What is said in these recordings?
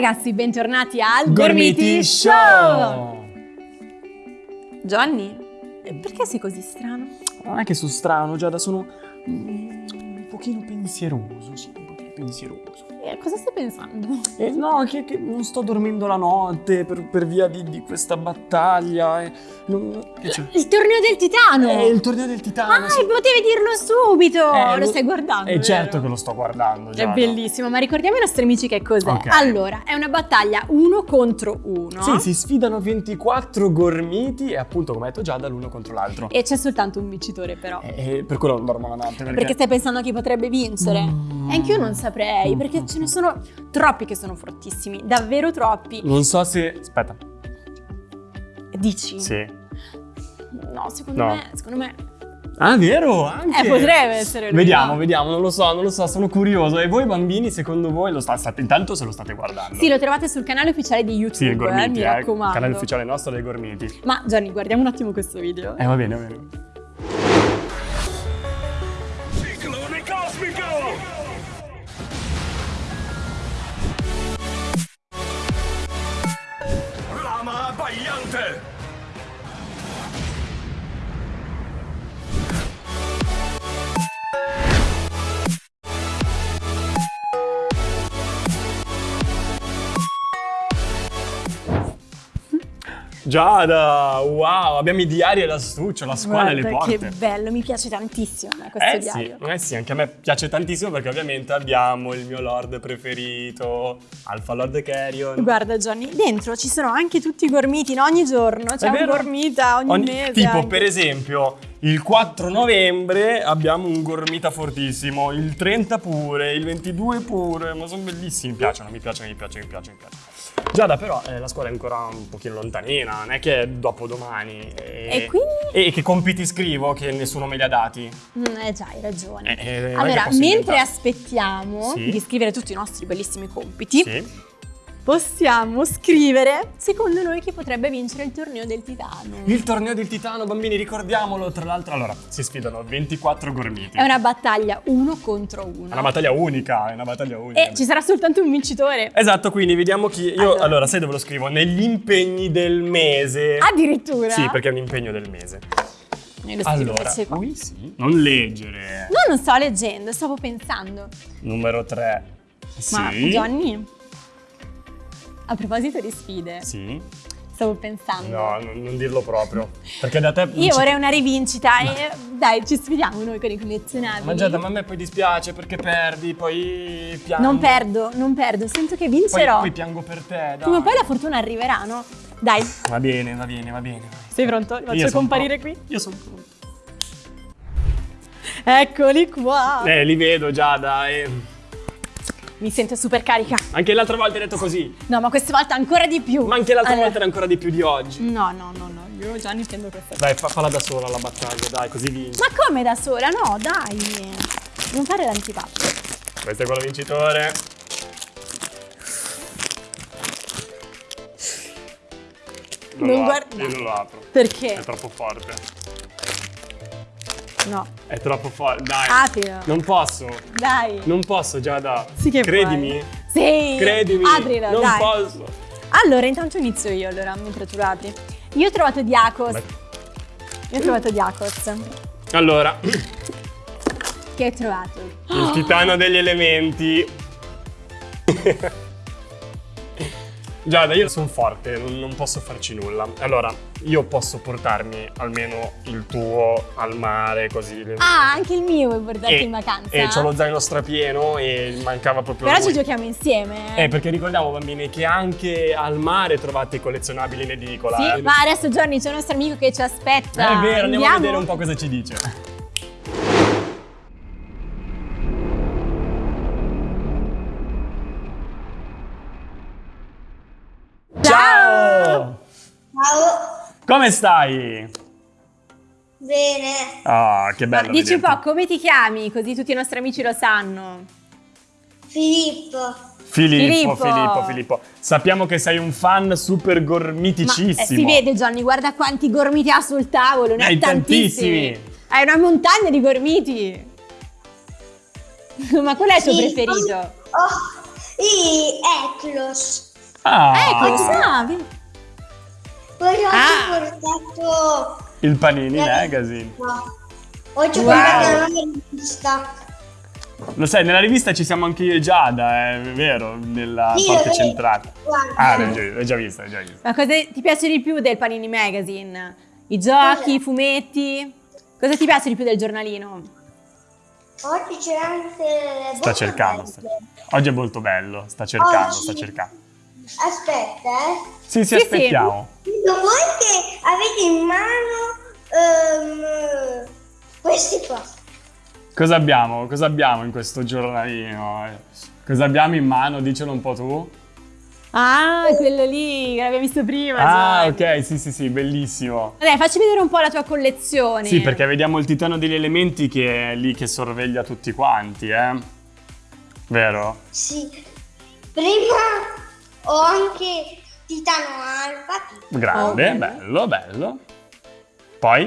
ragazzi, bentornati al Gormiti Show! Johnny, eh, perché sei così strano? Non è che sono strano, Giada, sono mm, un pochino pensieroso, pensieroso. Eh, cosa stai pensando? Eh, no, che, che non sto dormendo la notte per, per via di, di questa battaglia. E non-? Il torneo del titano! È il torneo del titano. ah, sì. potevi dirlo subito! Eh, lo stai guardando? Eh, certo che lo sto guardando, È Giada. bellissimo, ma ricordiamo ai nostri amici che cos'è. Ok. Allora, è una battaglia uno contro uno. Sì, si sfidano 24 gormiti e appunto, come ha detto Giada, l'uno contro l'altro. E c'è soltanto un vincitore, però. E per quello non dormo la notte, perché... Perché stai pensando a chi potrebbe vincere? Mm. E anche io non saprei, perché ce ne sono troppi che sono fortissimi, davvero troppi. Non so se... Aspetta. Dici? Sì. No, secondo No. me, secondo me. Ah, vero? Anche? Eh, potrebbe essere lui, Vediamo, no? vediamo, non lo so, non lo so, sono curioso. E voi bambini, secondo voi, lo sta- state, intanto se lo state guardando? Sì, lo trovate sul canale ufficiale di YouTube, Sì, il Gormiti, eh, mi eh, raccomando. canale ufficiale nostro dei Gormiti. Ma Gianni, guardiamo un attimo questo video. Eh, va bene, va bene. 大将军。Giada, wow, abbiamo i diari e l'astuccio, la scuola e le porte. che bello, mi piace tantissimo questo Eh sì, diario. eh sì, anche a me piace tantissimo perché ovviamente abbiamo il mio lord preferito, Alpha Lord Carrion. Guarda Johnny, dentro ci sono anche tutti i gormiti, no? ogni giorno c'è un gormita ogni, mese. Tipo, anche. per esempio, il 4 novembre abbiamo un gormita fortissimo, il 30 pure, il 22 pure, ma sono bellissimi, mi piacciono, mi piacciono, mi piacciono, mi piacciono, mi piacciono. Giada, però eh, la scuola è ancora un pochino lontanina, non è che è dopodomani. E, E quindi? E che compiti scrivo che nessuno me li ha dati? Mm, eh già, hai ragione. Eh, eh, allora, mentre aspettiamo Sì. di scrivere tutti i nostri bellissimi compiti, Sì. Possiamo scrivere secondo noi chi potrebbe vincere il torneo del titano. Il torneo del titano, bambini, ricordiamolo, tra l'altro, allora, si sfidano 24 gormiti. È una battaglia uno contro uno. È una battaglia unica, è una battaglia unica. E ci sarà soltanto un vincitore. Esatto, quindi vediamo chi. Io allora. Allora. sai dove lo scrivo? Negli impegni del mese. Addirittura. Sì, perché è un impegno del mese. Allora, qui sì. Non leggere. No, non sto leggendo, stavo pensando. Numero 3. Sì. Ma Johnny, a proposito di sfide, Sì. stavo pensando. No, non, non dirlo proprio. Perché da te. Io vorrei una rivincita e dai, ci sfidiamo noi con i collezionabili. Ma Giada, ma a me poi dispiace perché perdi, poi piango. Non perdo, non perdo, sento che Poi, vincerò. poi piango per te, dai. Prima o poi la fortuna arriverà, no? Dai, Va bene, va bene, va bene. sei pronto? Li Io faccio comparire pronto. qui? Io sono pronto. Eccoli qua. Eh, li vedo Giada e... Mi sento super carica. Anche l'altra volta hai detto così. No, ma questa volta ancora di più. Ma anche l'altra Allora- volta era ancora di più di oggi. No, no, no, no, io già ne intendo questa. Dai, fa- falla da sola la battaglia, dai, così vinci. Ma come da sola? No, dai. Non fare l'antipatico. Questo è quello vincitore. Non lo apro, guarda- Io non lo apro. Perché? È troppo forte. No. È troppo forte. Dai. Aprilo. Non posso. Dai. Non posso, Giada. Sì che Credimi. puoi. Sì. Credimi. Aprilo, non dai. posso. Allora, intanto inizio io, allora, mentre trovate. Io ho trovato Diakos. Beh. Io ho trovato Diakos. Allora, Che hai trovato? il titano degli elementi. Giada, io sono forte, non, posso farci nulla. Allora, io posso portarmi almeno il tuo al mare, così. Ah, anche il mio vuoi portarti e, in vacanza? E c'ho lo zaino strapieno e mancava proprio Però lui. ci giochiamo insieme. eh. Eh, perché ricordiamo, bambini, che anche al mare trovate i collezionabili in edicola. Sì, eh. ma adesso Giorni c'è un nostro amico che ci aspetta. Eh, è vero, andiamo a vedere un po' cosa ci dice. Come stai? Bene. Ah, che Ma bello. dici un po' come ti chiami, così tutti i nostri amici lo sanno. Filippo. Filippo, Filippo. Filippo, Filippo. Sappiamo che sei un fan super Ma gormiticissimo. eh, si vede Johnny, guarda quanti gormiti ha sul tavolo, ne Hai ha tantissimi. tantissimi. Hai una montagna di gormiti. Ma qual è il tuo Sì, preferito? Oh, e Eclos. Ah, Ecco, sa, vedi? Poi ho Ah. portato... il Panini Eh. Magazine. No. Oggi ho Wow. portato la rivista. Lo sai, nella rivista ci siamo anche io e Giada, è vero, nella Sì, vero. centrale. Guarda. Ah, l'hai già, vista, l'hai già vista. Ma cosa ti piace di più del Panini Magazine? I giochi, i fumetti? Cosa ti piace di più del giornalino? Oggi c'è anche... Sta cercando. sta- Oggi è molto bello, sta cercando, sta Oggi. cercando. Aspetta, eh. Sì, sì, Sì, aspettiamo. Dico voi che avete in mano ehm, questi qua. Cosa abbiamo? Cosa abbiamo in questo giornalino? Cosa abbiamo in mano? Dicelo un po' tu. Ah, quello lì che l'abbiamo visto prima. Ah, Giovanni. ok, sì, sì, sì, bellissimo. Dai, facci vedere un po' la tua collezione. Sì, perché vediamo il titano degli elementi che è lì che sorveglia tutti quanti, eh? Vero? Sì. Prima ho anche Titano Alfa, Grande, Ok. bello, bello. Poi,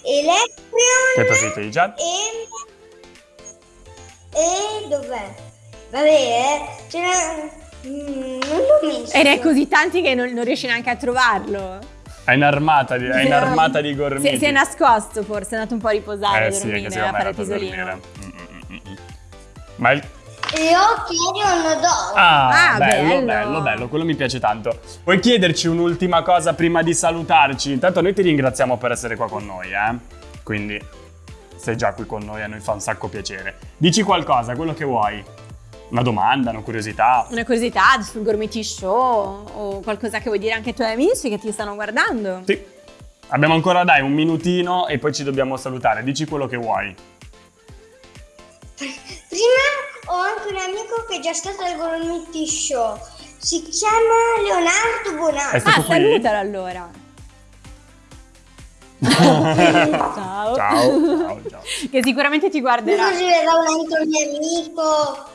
che Electrion preferito di Giada? e... E dov'è? Vabbè, eh, ce n'è... mm, non l'ho messo. E ne hai così tanti che non, non riesci neanche a trovarlo. È un'armata di, è un'armata di gormiti. Si, si è nascosto forse, è andato un po' a riposare, Eh sì, è dormire, che secondo a fare pisolino. Mm, mm, mm, mm. Ma il... E ho Kyrion d'oro. Ah, Ah, bello, bello, bello. bello, quello mi piace tanto. Puoi chiederci un'ultima cosa prima di salutarci? Intanto noi ti ringraziamo per essere qua con noi, eh? Quindi sei già qui con noi, a noi fa un sacco piacere. Dici qualcosa, quello che vuoi. Una domanda, una curiosità. Una curiosità sul Gormiti Show o qualcosa che vuoi dire anche ai tuoi amici che ti stanno guardando? Sì. Abbiamo ancora, dai, un minutino e poi ci dobbiamo salutare. Dici quello che vuoi. Un amico che è già stato al Gormiti Show. Si chiama Leonardo. È stato Ah, qui? salutalo allora. Ciao. Ciao, ciao, ciao. Che sicuramente ti guarderà. Così verrà un altro mio amico.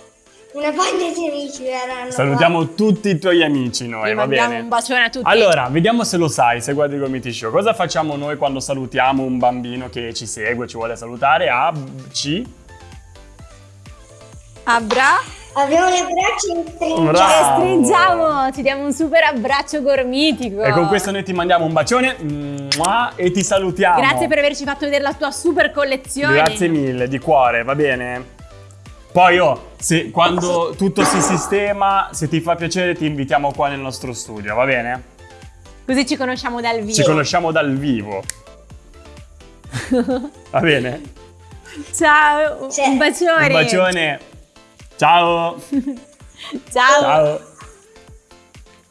Una banda di amici verranno. Salutiamo tutti i tuoi amici noi, va bene? un bacione a tutti. Allora, vediamo se lo sai, se guardi il Gomiti Show. Cosa facciamo noi quando salutiamo un bambino che ci segue, ci vuole salutare? A, C? Abbra. Abbiamo le braccia stringenti. Bravo. E stringiamo, ti diamo un super abbraccio gormitico. E con questo noi ti mandiamo un bacione mua, e ti salutiamo. Grazie per averci fatto vedere la tua super collezione. Grazie mille, di cuore, va bene? Poi, oh, se, quando tutto si sistema, se ti fa piacere, ti invitiamo qua nel nostro studio, va bene? Così ci conosciamo dal vivo. Ci conosciamo dal vivo. va bene? Ciao, un bacione. Un bacione. Ciao. Ciao. Ciao.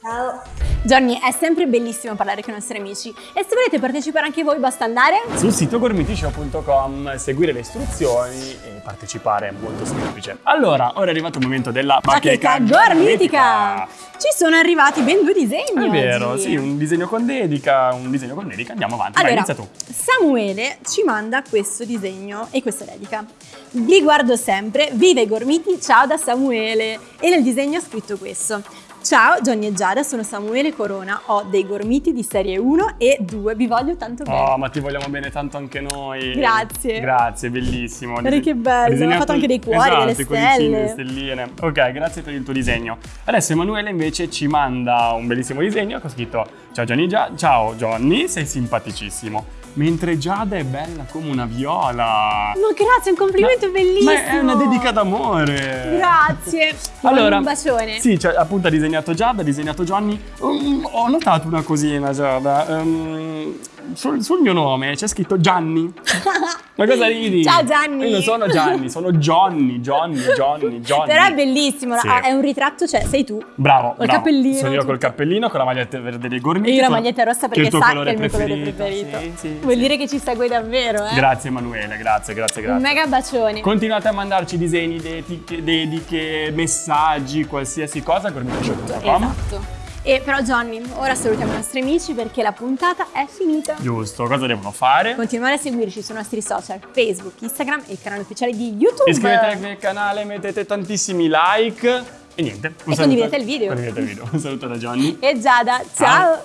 Ciao. Johnny, è sempre bellissimo parlare con i nostri amici e se volete partecipare anche voi basta andare Sul sito gormitishow.com seguire le istruzioni e partecipare è molto semplice. Allora, ora è arrivato il momento della Bacheca gormitica. Ci sono arrivati ben due disegni È vero, oggi. sì, un disegno con dedica, un disegno con dedica. Andiamo avanti, Allora, inizia tu. Samuele ci manda questo disegno e questa dedica. Vi guardo sempre, vive i gormiti, ciao da Samuele. E nel disegno ha scritto questo. Ciao, Johnny e Giada, sono Samuele Corona, ho dei gormiti di serie 1 e 2, vi voglio tanto bene. Oh, ma ti vogliamo bene tanto anche noi. Grazie. Grazie, bellissimo. Guarda che bello, disegnato- ha fatto anche dei cuori, esatto, delle stelle. le stelline. Ok, grazie per il tuo disegno. Adesso Emanuele invece ci manda un bellissimo disegno che ho scritto Ciao Johnny, Gia- ciao Johnny, sei simpaticissimo. Mentre Giada è bella come una viola. Ma grazie, un complimento Ma- bellissimo. Ma è una dedica d'amore. Grazie. Allora, un bacione. Sì, cioè, appunto ha disegnato Giada, ha disegnato Johnny. Um, ho notato una cosina, Giada. Um, sul, sul mio nome c'è scritto Gianni. Ma cosa ridi? Ciao, Gianni. Io non sono Gianni, sono Johnny, Johnny, Johnny, Johnny. Però è bellissimo, Sì. ah, è un ritratto, cioè sei tu. Bravo, Col bravo. cappellino, Sono io tutto. col cappellino, con la maglietta verde dei gormiti. E io la maglietta rossa perché il tuo sa che colore è il mio colore preferito. Sì, sì, Vuol dire che ci segue davvero, eh? Grazie Emanuele, grazie, grazie, grazie. Un mega bacione. Continuate a mandarci disegni, dediche, dediche, messaggi, qualsiasi cosa, gormitishow.com. Esatto. E però Johnny, ora salutiamo i nostri amici perché la puntata è finita. Giusto, cosa devono fare? Continuare a seguirci sui nostri social, Facebook, Instagram e il canale ufficiale di YouTube. Iscrivetevi al canale, mettete tantissimi like e niente. un E condividete il video. Condividete il video. Un saluto da Johnny. E Giada, ciao.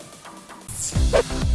Ciao.